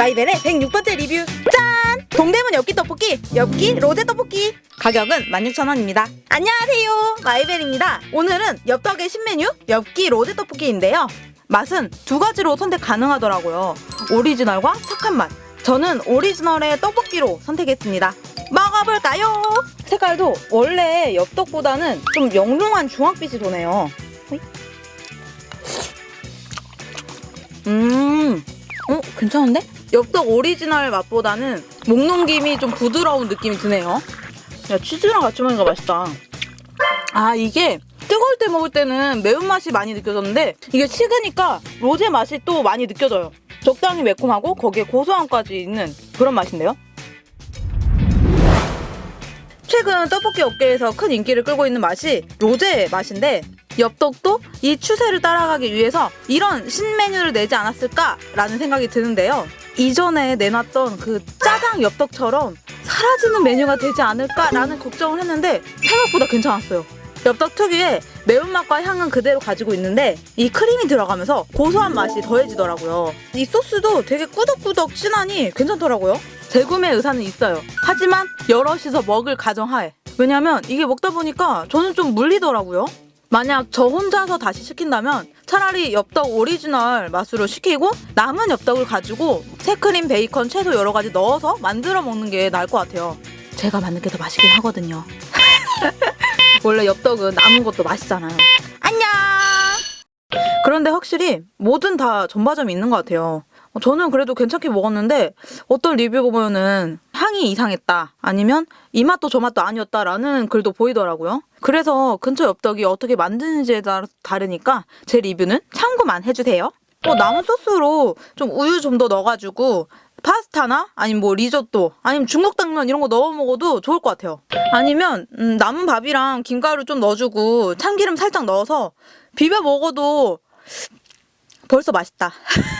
마이벨의 106번째 리뷰. 짠! 동대문 엽기 떡볶이 엽기 로제 떡볶이. 가격은 16,000원입니다. 안녕하세요. 마이벨입니다. 오늘은 엽떡의 신메뉴 엽기 로제 떡볶이인데요. 맛은 두 가지로 선택 가능하더라고요. 오리지널과 착한 맛. 저는 오리지널의 떡볶이로 선택했습니다. 먹어볼까요? 색깔도 원래 엽떡보다는 좀 영롱한 주황빛이 도네요. 음, 어, 괜찮은데? 엽떡 오리지널 맛보다는 목 넘김이 좀 부드러운 느낌이 드네요. 야, 치즈랑 같이 먹으니까 맛있다. 아, 이게 뜨거울 때 먹을 때는 매운맛이 많이 느껴졌는데 이게 식으니까 로제 맛이 또 많이 느껴져요. 적당히 매콤하고 거기에 고소함까지 있는 그런 맛인데요. 최근 떡볶이 업계에서 큰 인기를 끌고 있는 맛이 로제 맛인데 엽떡도 이 추세를 따라가기 위해서 이런 신메뉴를 내지 않았을까라는 생각이 드는데요. 이전에 내놨던 그 짜장 엽떡처럼 사라지는 메뉴가 되지 않을까라는 걱정을 했는데 생각보다 괜찮았어요. 엽떡 특유의 매운맛과 향은 그대로 가지고 있는데 이 크림이 들어가면서 고소한 맛이 더해지더라고요. 이 소스도 되게 꾸덕꾸덕 진하니 괜찮더라고요. 재구매 의사는 있어요. 하지만 여럿이서 먹을 가정하에. 왜냐면 이게 먹다 보니까 저는 좀 물리더라고요. 만약 저 혼자서 다시 시킨다면 차라리 엽떡 오리지널 맛으로 시키고 남은 엽떡을 가지고 생크림, 베이컨, 채소 여러 가지 넣어서 만들어 먹는 게 나을 것 같아요. 제가 만든 게 더 맛있긴 하거든요. 원래 엽떡은 남은 것도 맛있잖아요. 안녕! 그런데 확실히 뭐든 다 점바점이 있는 것 같아요. 어, 저는 그래도 괜찮게 먹었는데 어떤 리뷰 보면은 향이 이상했다 아니면 이 맛도 저 맛도 아니었다라는 글도 보이더라고요. 그래서 근처 엽떡이 어떻게 만드는지에 따라 다르니까 제 리뷰는 참고만 해주세요. 어, 남은 소스로 좀 우유 좀 더 넣어가지고 파스타나 아니면 뭐 리조또 아니면 중국 당면 이런 거 넣어 먹어도 좋을 것 같아요. 아니면 음, 남은 밥이랑 김가루 좀 넣어주고 참기름 살짝 넣어서 비벼 먹어도 벌써 맛있다.